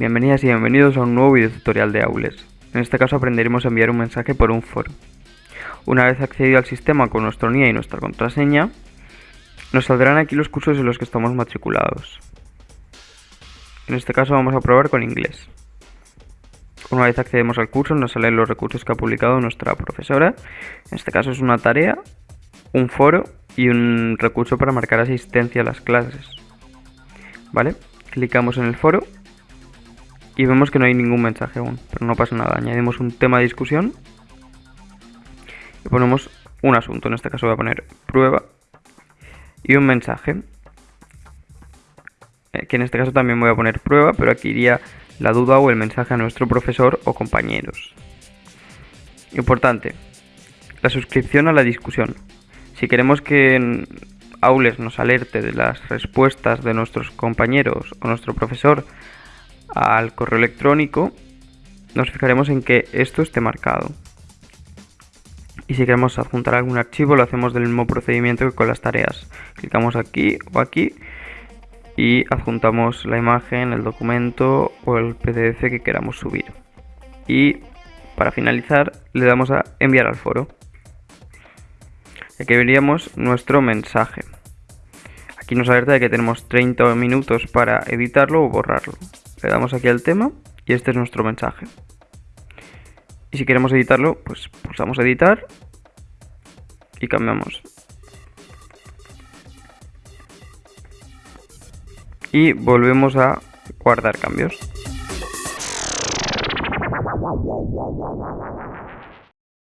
Bienvenidas y bienvenidos a un nuevo video tutorial de Aules. En este caso aprenderemos a enviar un mensaje por un foro. Una vez accedido al sistema con nuestro NIE y nuestra contraseña, nos saldrán aquí los cursos en los que estamos matriculados. En este caso vamos a probar con inglés. Una vez accedemos al curso nos salen los recursos que ha publicado nuestra profesora. En este caso es una tarea, un foro y un recurso para marcar asistencia a las clases. ¿Vale? Clicamos en el foro y vemos que no hay ningún mensaje aún, pero no pasa nada. Añadimos un tema de discusión y ponemos un asunto. En este caso voy a poner prueba y un mensaje. Eh, que en este caso también voy a poner prueba, pero aquí iría la duda o el mensaje a nuestro profesor o compañeros. Importante, la suscripción a la discusión. Si queremos que Aules nos alerte de las respuestas de nuestros compañeros o nuestro profesor al correo electrónico, nos fijaremos en que esto esté marcado. Y si queremos adjuntar algún archivo, lo hacemos del mismo procedimiento que con las tareas. Clicamos aquí o aquí y adjuntamos la imagen, el documento o el PDF que queramos subir. Y para finalizar, le damos a enviar al foro. Aquí veríamos nuestro mensaje. Aquí nos alerta de que tenemos 30 minutos para editarlo o borrarlo. Le damos aquí al tema y este es nuestro mensaje. Y si queremos editarlo, pues pulsamos editar y cambiamos. Y volvemos a guardar cambios.